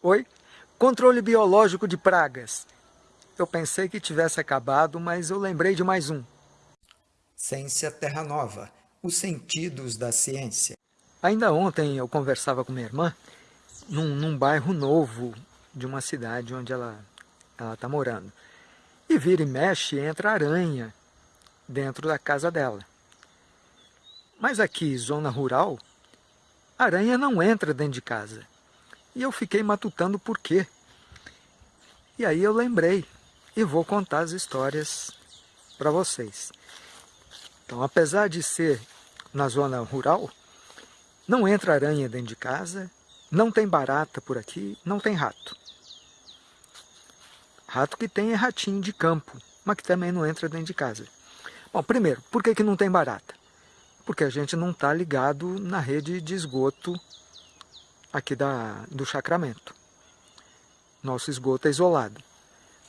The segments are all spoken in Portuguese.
Oi? Controle biológico de pragas. Eu pensei que tivesse acabado, mas eu lembrei de mais um. Ciência Terra Nova. Os sentidos da ciência. Ainda ontem eu conversava com minha irmã num, num bairro novo de uma cidade onde ela está morando. E vira e mexe, entra aranha dentro da casa dela. Mas aqui, zona rural, aranha não entra dentro de casa. E eu fiquei matutando por quê. E aí eu lembrei e vou contar as histórias para vocês. Então, apesar de ser na zona rural, não entra aranha dentro de casa, não tem barata por aqui, não tem rato. Rato que tem é ratinho de campo, mas que também não entra dentro de casa. Bom, primeiro, por que, que não tem barata? Porque a gente não está ligado na rede de esgoto aqui da, do chacramento. Nosso esgoto é isolado.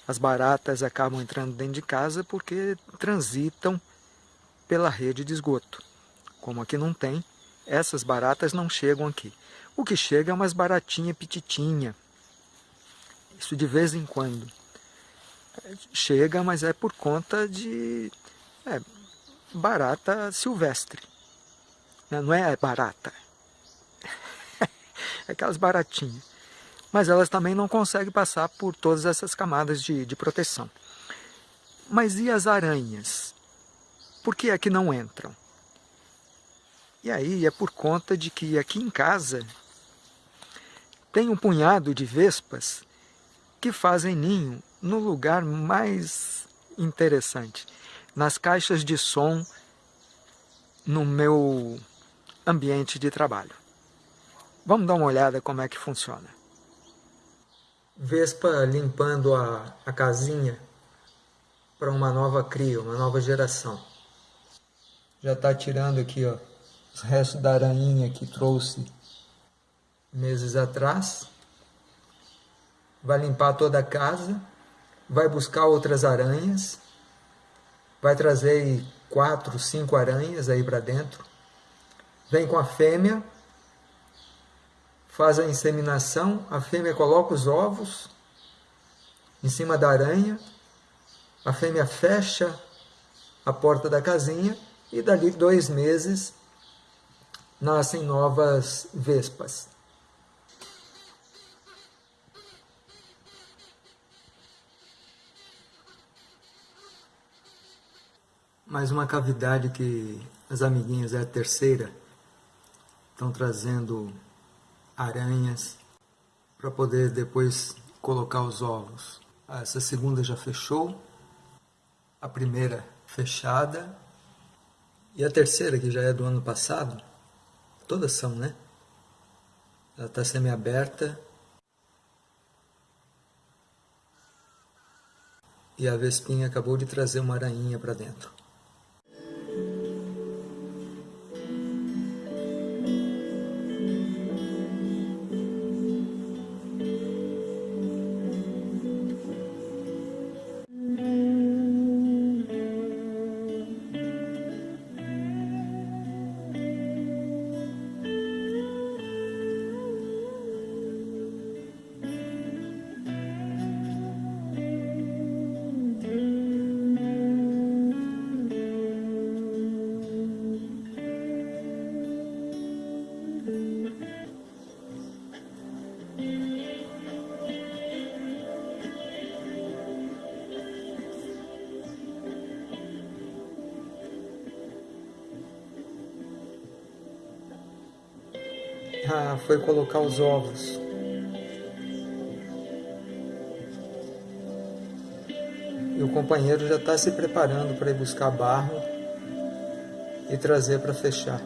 As baratas acabam entrando dentro de casa porque transitam pela rede de esgoto. Como aqui não tem, essas baratas não chegam aqui. O que chega é umas baratinhas pititinha. Isso de vez em quando. Chega, mas é por conta de é, barata silvestre. Não é barata. Aquelas baratinhas. Mas elas também não conseguem passar por todas essas camadas de, de proteção. Mas e as aranhas? Por que é que não entram? E aí é por conta de que aqui em casa tem um punhado de vespas que fazem ninho no lugar mais interessante, nas caixas de som no meu ambiente de trabalho. Vamos dar uma olhada como é que funciona. Vespa limpando a, a casinha para uma nova cria, uma nova geração. Já está tirando aqui ó, os restos da aranha que trouxe meses atrás. Vai limpar toda a casa, vai buscar outras aranhas, vai trazer quatro, cinco aranhas aí para dentro. Vem com a fêmea, faz a inseminação, a fêmea coloca os ovos em cima da aranha, a fêmea fecha a porta da casinha e dali dois meses nascem novas vespas. Mais uma cavidade que as amiguinhas é a terceira estão trazendo aranhas para poder depois colocar os ovos. Essa segunda já fechou, a primeira fechada e a terceira que já é do ano passado Todas são, né? Ela está semi-aberta. E a Vespinha acabou de trazer uma aranha para dentro. Ah, foi colocar os ovos. E o companheiro já está se preparando para ir buscar barro e trazer para fechar.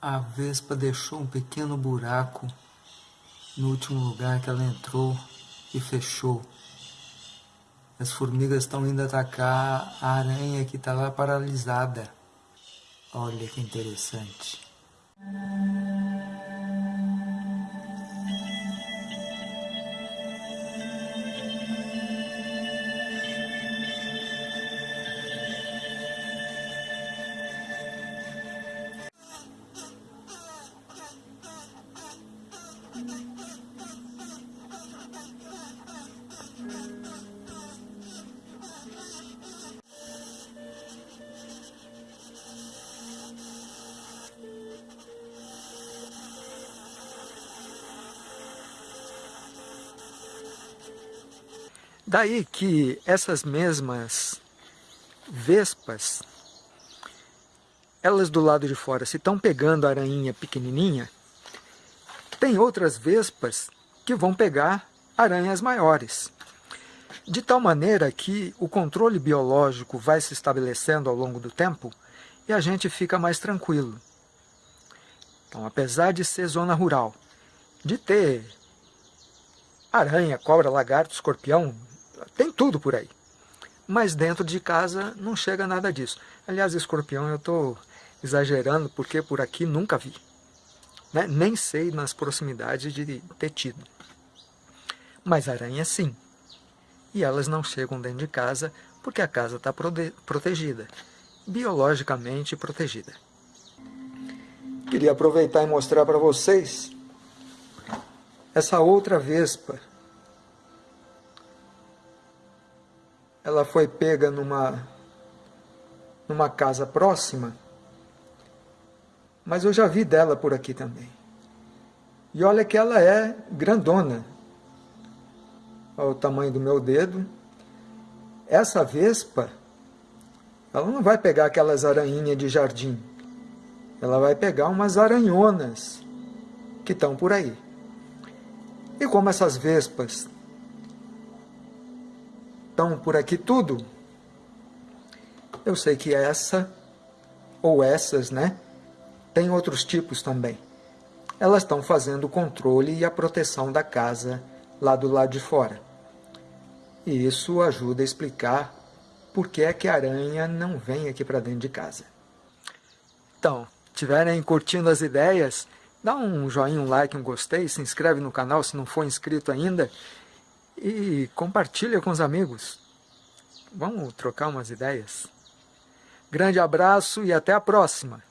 A vespa deixou um pequeno buraco no último lugar que ela entrou e fechou. As formigas estão indo atacar a aranha que está lá paralisada. Olha que interessante. Daí que essas mesmas vespas, elas do lado de fora, se estão pegando a aranha pequenininha, tem outras vespas que vão pegar aranhas maiores. De tal maneira que o controle biológico vai se estabelecendo ao longo do tempo e a gente fica mais tranquilo. Então, apesar de ser zona rural, de ter aranha, cobra, lagarto, escorpião, tudo por aí. Mas dentro de casa não chega nada disso. Aliás, escorpião eu estou exagerando porque por aqui nunca vi. Né? Nem sei nas proximidades de ter tido. Mas aranha sim. E elas não chegam dentro de casa porque a casa está protegida. Biologicamente protegida. Queria aproveitar e mostrar para vocês essa outra vespa ela foi pega numa, numa casa próxima, mas eu já vi dela por aqui também. E olha que ela é grandona, olha o tamanho do meu dedo. Essa vespa, ela não vai pegar aquelas aranhinhas de jardim, ela vai pegar umas aranhonas que estão por aí. E como essas vespas estão por aqui tudo, eu sei que essa, ou essas, né, tem outros tipos também. Elas estão fazendo o controle e a proteção da casa lá do lado de fora. E isso ajuda a explicar por que é que a aranha não vem aqui para dentro de casa. Então, estiverem curtindo as ideias, dá um joinha, um like, um gostei, se inscreve no canal se não for inscrito ainda e compartilha com os amigos. Vamos trocar umas ideias? Grande abraço e até a próxima!